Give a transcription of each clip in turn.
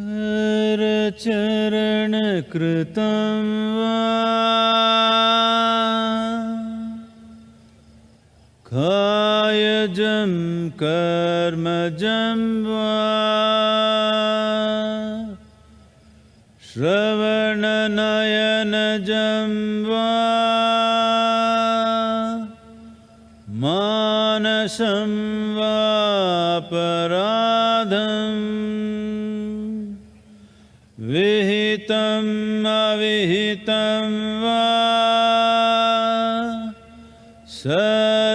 करचरणकृतं वा। कायजं कर्मजं वा। श्रवणनयनजं वा। मानसं वापराधम् विहितम् अविहितं वा? सर्वमेतच्छमस्व।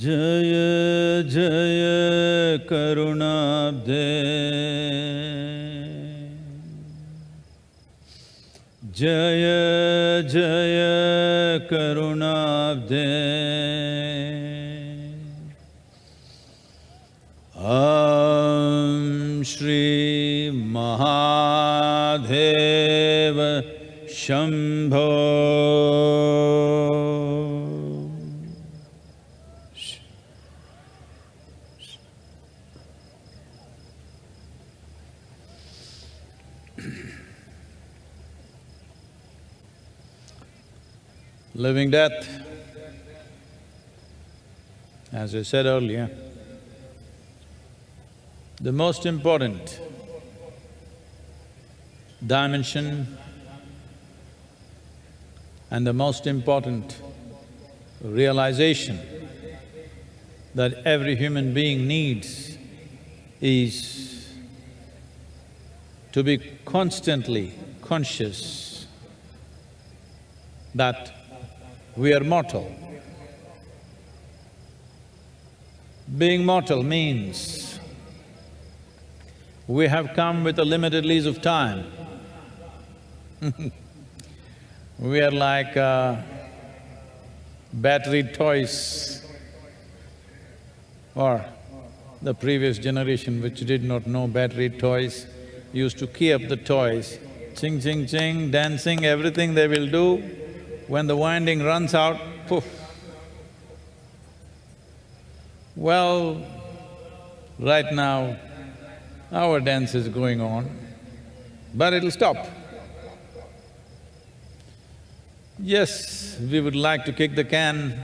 जय जय करुणाब्धे। जय जय करुणाब्धे Shambho. Living death, as I said earlier, the most important dimension and the most important realization that every human being needs is to be constantly conscious that we are mortal. Being mortal means we have come with a limited lease of time. we are like uh, battery toys or the previous generation which did not know battery toys used to key up the toys, ching ching ching, dancing, everything they will do. When the winding runs out, poof. Well, right now, our dance is going on, but it'll stop. Yes, we would like to kick the can,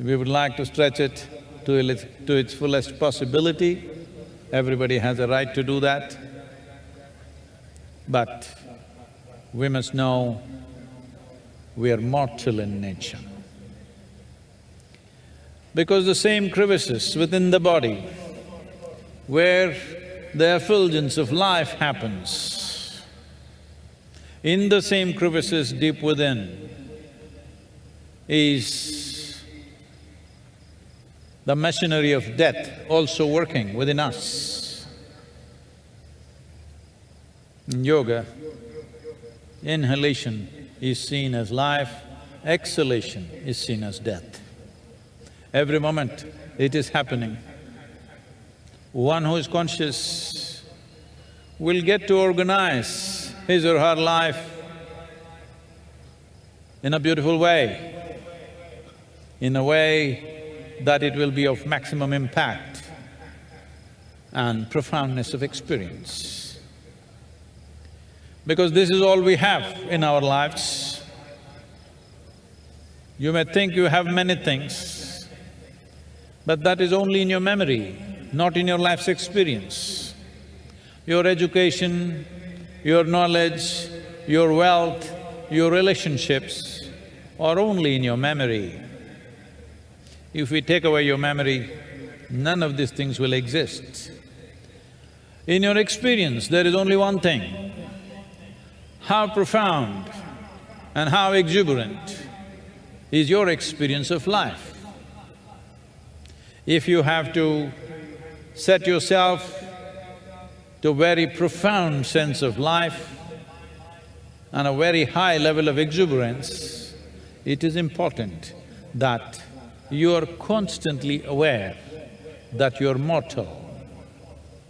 we would like to stretch it to its, to its fullest possibility. Everybody has a right to do that. But we must know we are mortal in nature. Because the same crevices within the body where the effulgence of life happens, in the same crevices deep within is the machinery of death also working within us. In yoga, inhalation is seen as life, exhalation is seen as death. Every moment it is happening. One who is conscious will get to organize his or her life in a beautiful way, in a way that it will be of maximum impact and profoundness of experience. Because this is all we have in our lives. You may think you have many things, but that is only in your memory, not in your life's experience. Your education, your knowledge, your wealth, your relationships are only in your memory. If we take away your memory, none of these things will exist. In your experience, there is only one thing, how profound and how exuberant is your experience of life. If you have to set yourself to very profound sense of life and a very high level of exuberance, it is important that you are constantly aware that you're mortal.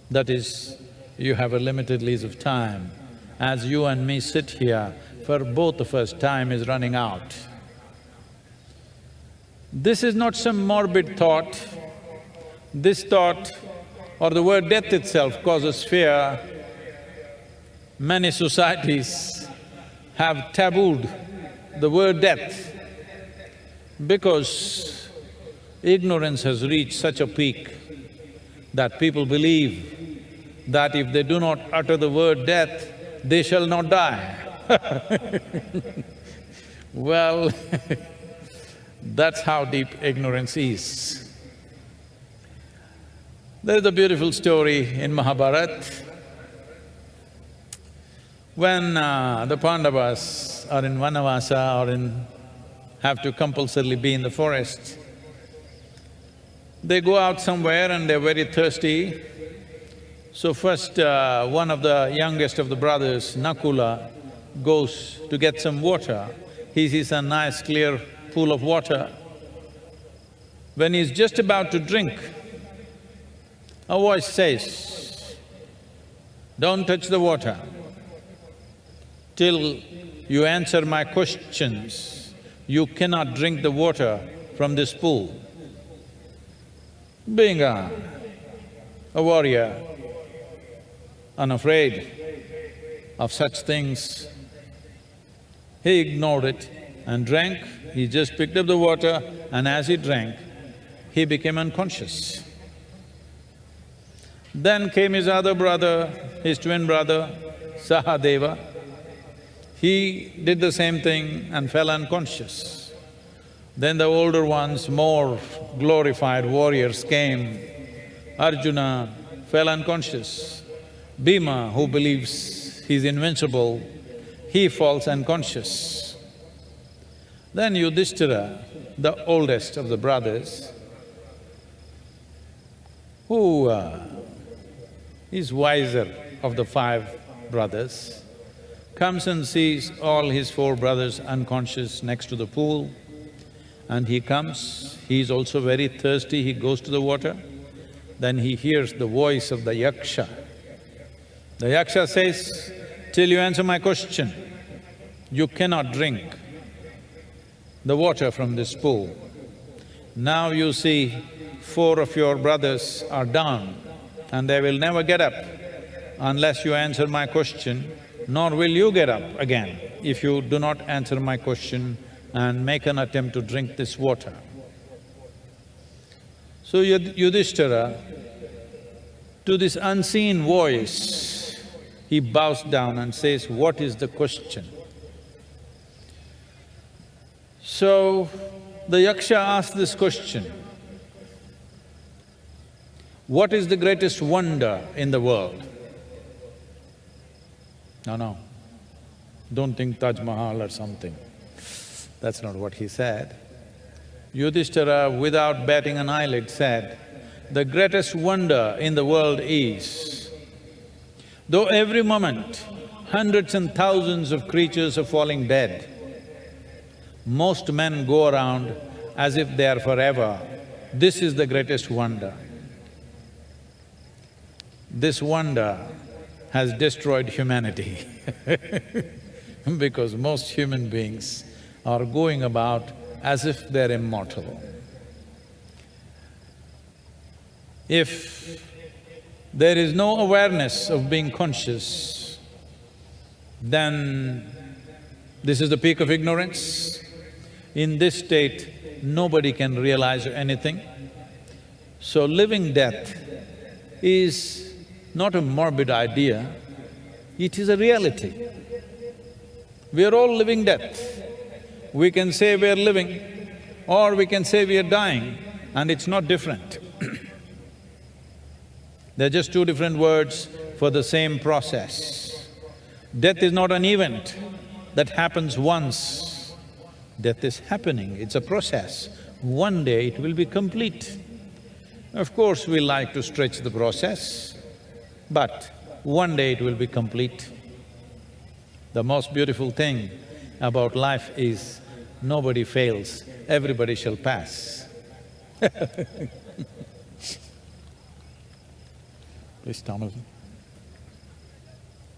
That is, you have a limited lease of time. As you and me sit here, for both of us time is running out. This is not some morbid thought. This thought or the word death itself causes fear. Many societies have tabooed the word death because ignorance has reached such a peak that people believe that if they do not utter the word death, they shall not die. well, that's how deep ignorance is. There is a beautiful story in Mahabharata. When uh, the Pandavas are in Vanavasa or in… have to compulsorily be in the forest, they go out somewhere and they're very thirsty. So first, uh, one of the youngest of the brothers, Nakula, goes to get some water. He sees a nice clear pool of water. When he's just about to drink, a voice says, don't touch the water till you answer my questions, you cannot drink the water from this pool. Being a, a warrior, unafraid of such things, he ignored it and drank. He just picked up the water and as he drank, he became unconscious. Then came his other brother, his twin brother, Sahadeva. He did the same thing and fell unconscious. Then the older ones, more glorified warriors came. Arjuna fell unconscious. Bhima, who believes he's invincible, he falls unconscious. Then Yudhishthira, the oldest of the brothers, who uh, is wiser of the five brothers, comes and sees all his four brothers unconscious next to the pool. And he comes, he is also very thirsty, he goes to the water, then he hears the voice of the yaksha. The yaksha says, till you answer my question, you cannot drink the water from this pool. Now you see, four of your brothers are down and they will never get up unless you answer my question, nor will you get up again if you do not answer my question and make an attempt to drink this water. So Yudhishthira, to this unseen voice, he bows down and says, what is the question? So, the yaksha asked this question, what is the greatest wonder in the world? No, no, don't think Taj Mahal or something. That's not what he said. Yudhishthira, without batting an eyelid, said, the greatest wonder in the world is, though every moment hundreds and thousands of creatures are falling dead, most men go around as if they are forever. This is the greatest wonder. This wonder has destroyed humanity because most human beings are going about as if they're immortal. If there is no awareness of being conscious, then this is the peak of ignorance. In this state, nobody can realize anything. So living death is not a morbid idea, it is a reality. We are all living death. We can say we are living or we can say we are dying and it's not different. They're just two different words for the same process. Death is not an event that happens once. Death is happening, it's a process. One day it will be complete. Of course, we like to stretch the process, but one day it will be complete. The most beautiful thing about life is nobody fails, everybody shall pass Please, Thomas.